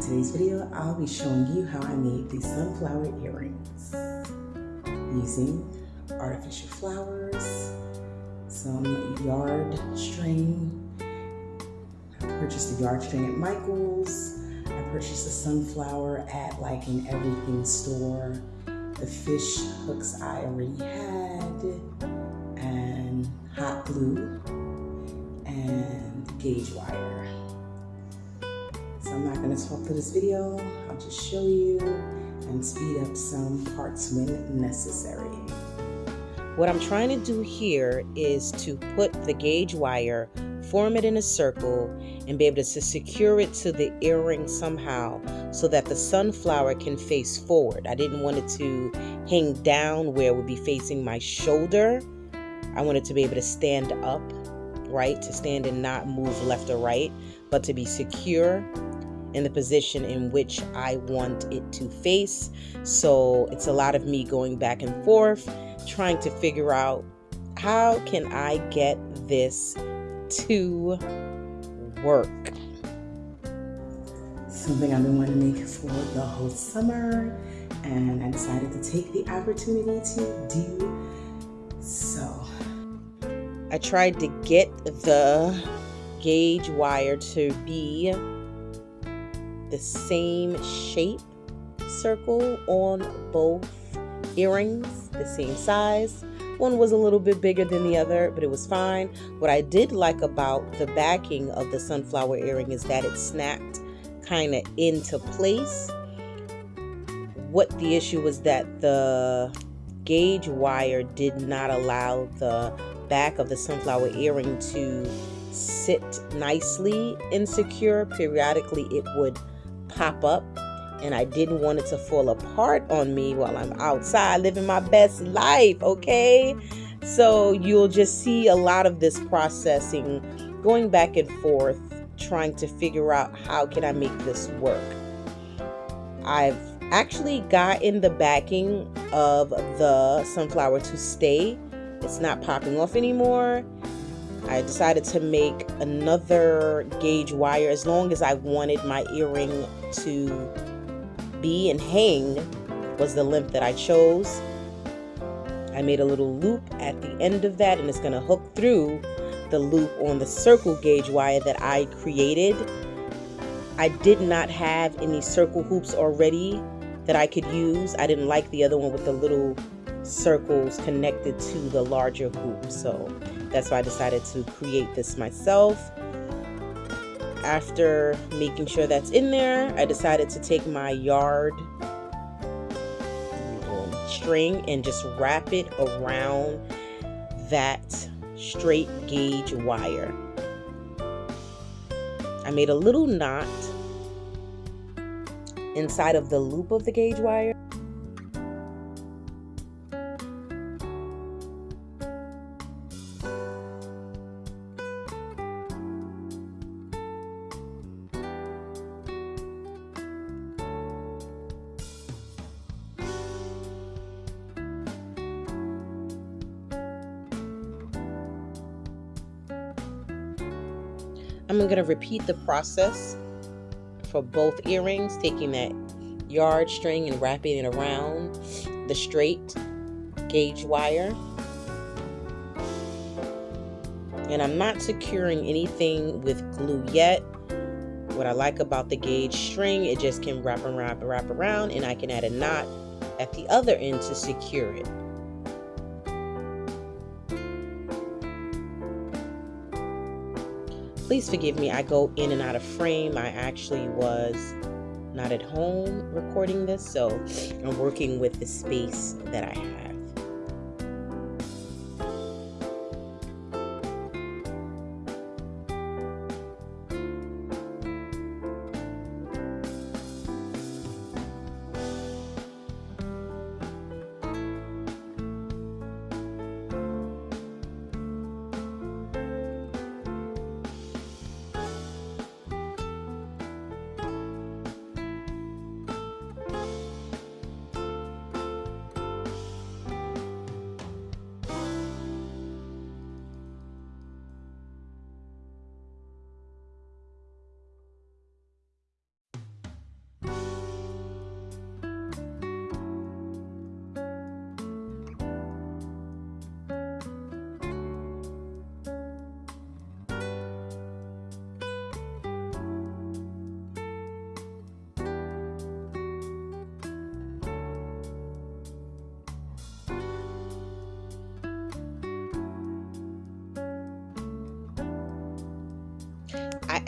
In today's video, I'll be showing you how I made these sunflower earrings using artificial flowers, some yard string. I purchased the yard string at Michael's. I purchased the sunflower at like an everything store. The fish hooks I already had, and hot glue, and gauge wire. I'm not going to talk through this video. I'll just show you and speed up some parts when necessary. What I'm trying to do here is to put the gauge wire, form it in a circle, and be able to secure it to the earring somehow so that the sunflower can face forward. I didn't want it to hang down where it would be facing my shoulder. I wanted to be able to stand up, right? To stand and not move left or right, but to be secure in the position in which I want it to face. So it's a lot of me going back and forth, trying to figure out how can I get this to work. Something I've been wanting to make for the whole summer, and I decided to take the opportunity to do so. I tried to get the gauge wire to be the same shape circle on both earrings, the same size. One was a little bit bigger than the other, but it was fine. What I did like about the backing of the sunflower earring is that it snapped kind of into place. What the issue was that the gauge wire did not allow the back of the sunflower earring to sit nicely and secure. Periodically, it would pop up and I didn't want it to fall apart on me while I'm outside living my best life, okay? So you'll just see a lot of this processing going back and forth trying to figure out how can I make this work. I've actually gotten the backing of the sunflower to stay. It's not popping off anymore. I decided to make another gauge wire as long as I wanted my earring to be and hang was the length that I chose. I made a little loop at the end of that and it's going to hook through the loop on the circle gauge wire that I created. I did not have any circle hoops already that I could use. I didn't like the other one with the little circles connected to the larger hoop. So that's why I decided to create this myself. After making sure that's in there, I decided to take my yard um, string and just wrap it around that straight gauge wire. I made a little knot inside of the loop of the gauge wire. I'm going to repeat the process for both earrings, taking that yard string and wrapping it around the straight gauge wire. And I'm not securing anything with glue yet. What I like about the gauge string, it just can wrap and wrap and wrap around and I can add a knot at the other end to secure it. Please forgive me. I go in and out of frame. I actually was not at home recording this, so I'm working with the space that I have.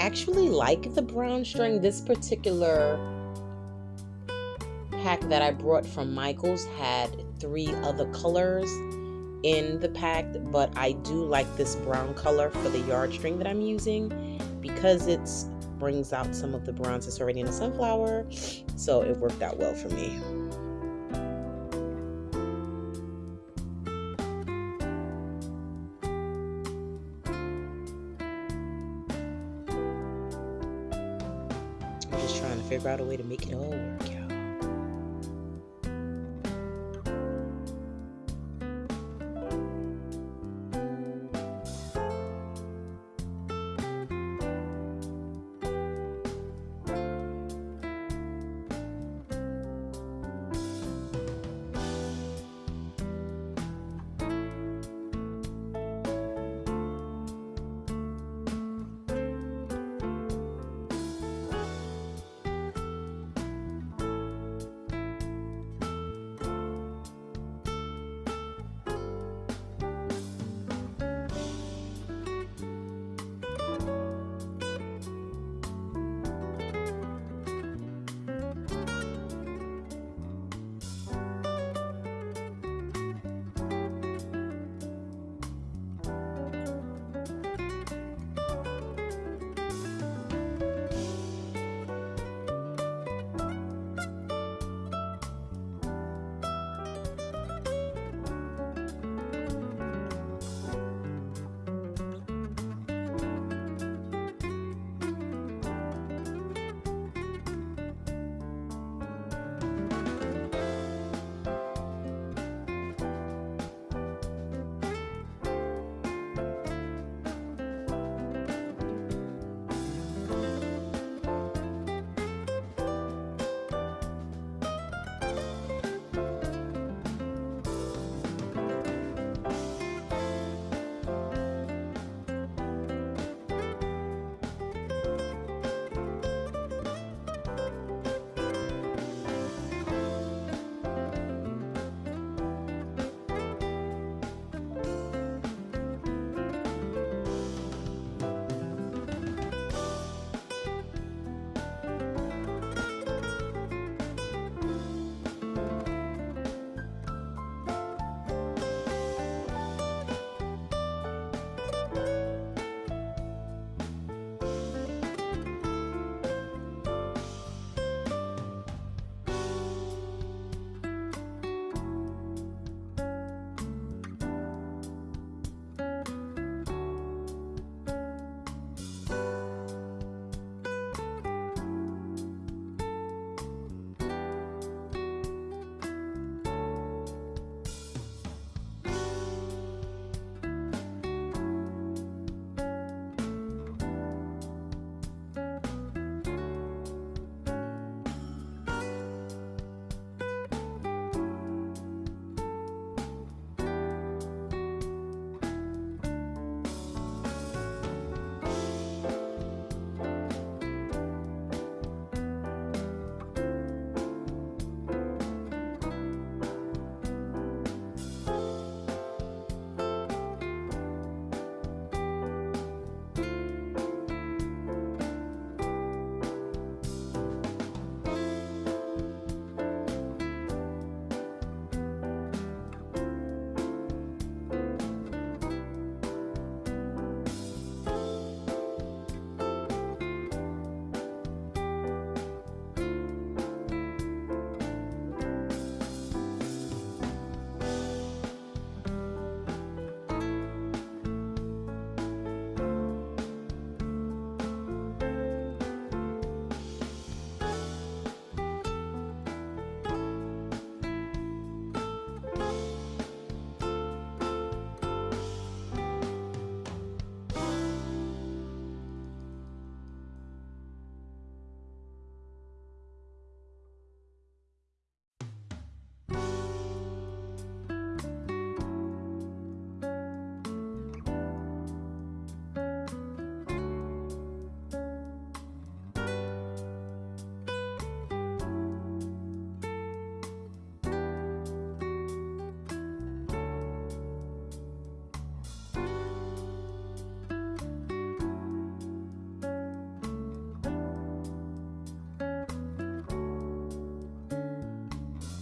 Actually like the brown string. This particular pack that I brought from Michaels had three other colors in the pack, but I do like this brown color for the yard string that I'm using because it brings out some of the bronze that's already in the sunflower. So it worked out well for me.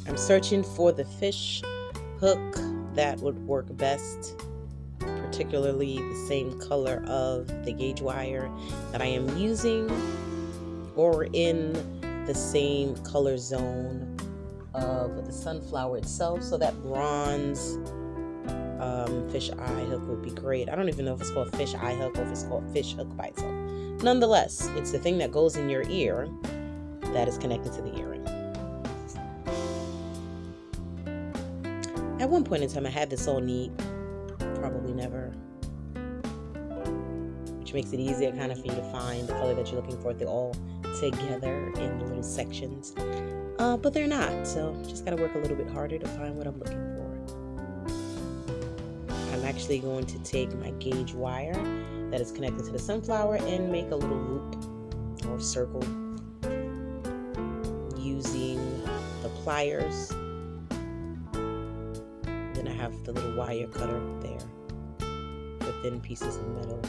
I'm searching for the fish hook that would work best, particularly the same color of the gauge wire that I am using or in the same color zone of the sunflower itself. So that bronze um, fish eye hook would be great. I don't even know if it's called fish eye hook or if it's called fish hook by itself. Nonetheless, it's the thing that goes in your ear that is connected to the earring. At one point in time, I had this all neat. Probably never. Which makes it easier kind of for you to find the color that you're looking for. They're all together in little sections. Uh, but they're not, so just gotta work a little bit harder to find what I'm looking for. I'm actually going to take my gauge wire that is connected to the sunflower and make a little loop or circle using the pliers have the little wire cutter there for thin pieces of metal.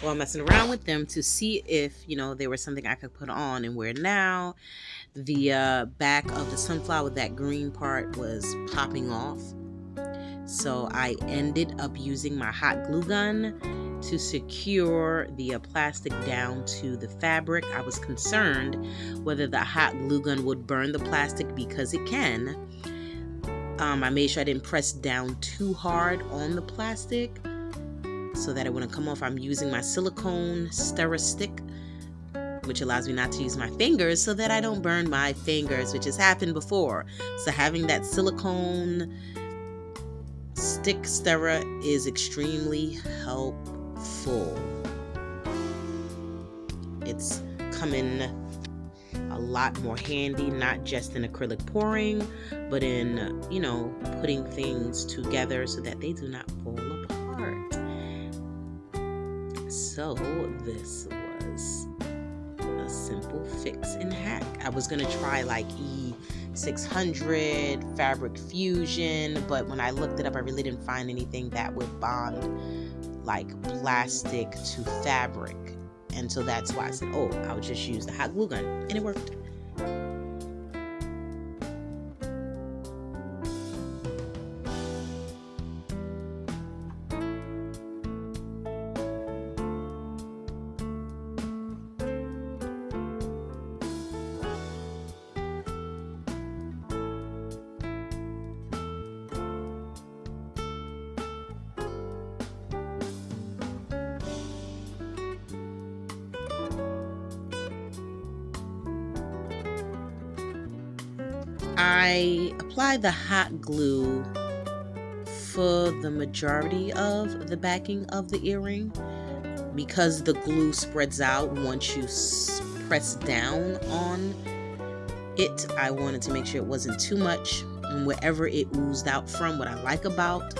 While messing around with them to see if you know there was something I could put on and wear now. The uh, back of the sunflower that green part was popping off. So I ended up using my hot glue gun to secure the uh, plastic down to the fabric. I was concerned whether the hot glue gun would burn the plastic because it can. Um, I made sure I didn't press down too hard on the plastic so that it wouldn't come off. I'm using my silicone stirrer stick which allows me not to use my fingers so that I don't burn my fingers, which has happened before. So having that silicone stick stirrer is extremely helpful. It's coming a lot more handy, not just in acrylic pouring, but in, you know, putting things together so that they do not fall So this was a simple fix and hack. I was gonna try like E600 fabric fusion, but when I looked it up, I really didn't find anything that would bond like plastic to fabric. And so that's why I said, oh, I'll just use the hot glue gun. And it worked. The hot glue for the majority of the backing of the earring because the glue spreads out once you press down on it. I wanted to make sure it wasn't too much and wherever it oozed out from. What I like about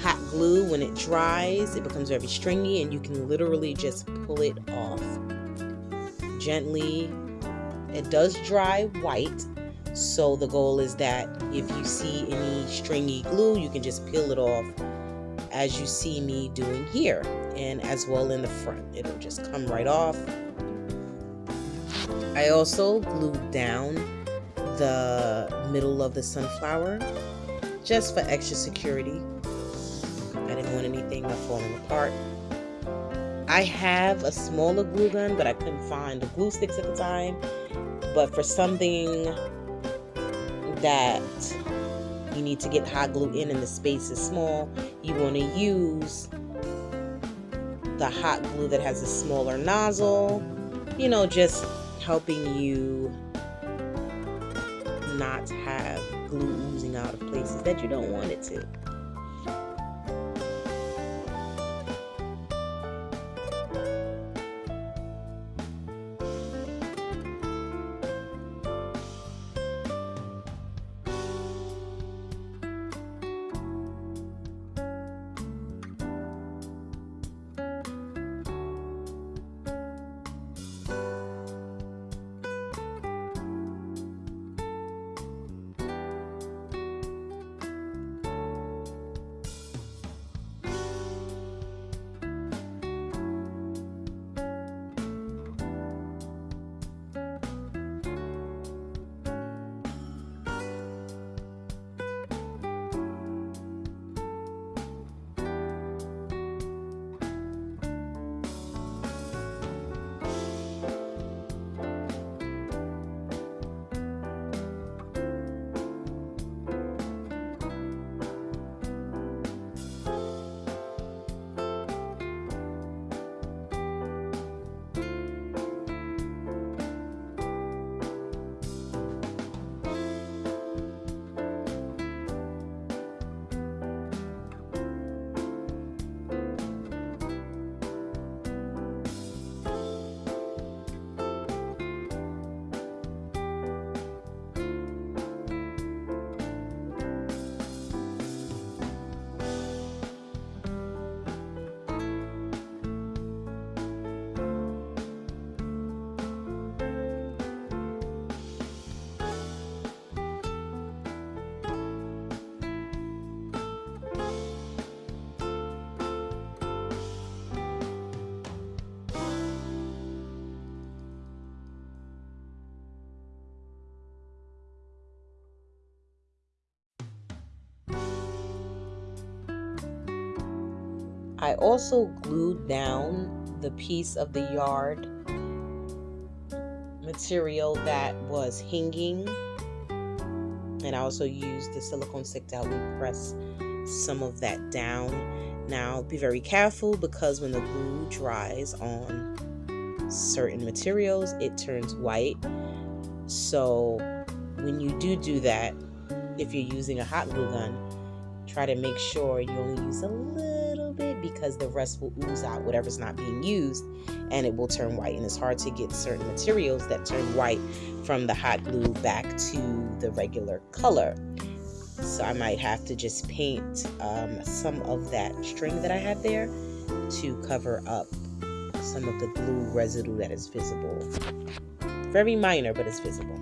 hot glue, when it dries, it becomes very stringy and you can literally just pull it off gently. It does dry white so the goal is that if you see any stringy glue, you can just peel it off as you see me doing here and as well in the front. It'll just come right off. I also glued down the middle of the sunflower just for extra security. I didn't want anything falling apart. I have a smaller glue gun, but I couldn't find the glue sticks at the time. But for something that you need to get hot glue in and the space is small, you want to use the hot glue that has a smaller nozzle, you know, just helping you not have glue oozing out of places that you don't want it to. I also glued down the piece of the yard material that was hanging and I also used the silicone stick to help me press some of that down. Now be very careful because when the glue dries on certain materials, it turns white. So when you do do that, if you're using a hot glue gun, try to make sure you only use a little because the rest will ooze out whatever's not being used and it will turn white. And it's hard to get certain materials that turn white from the hot glue back to the regular color. So I might have to just paint um, some of that string that I have there to cover up some of the glue residue that is visible. Very minor, but it's visible.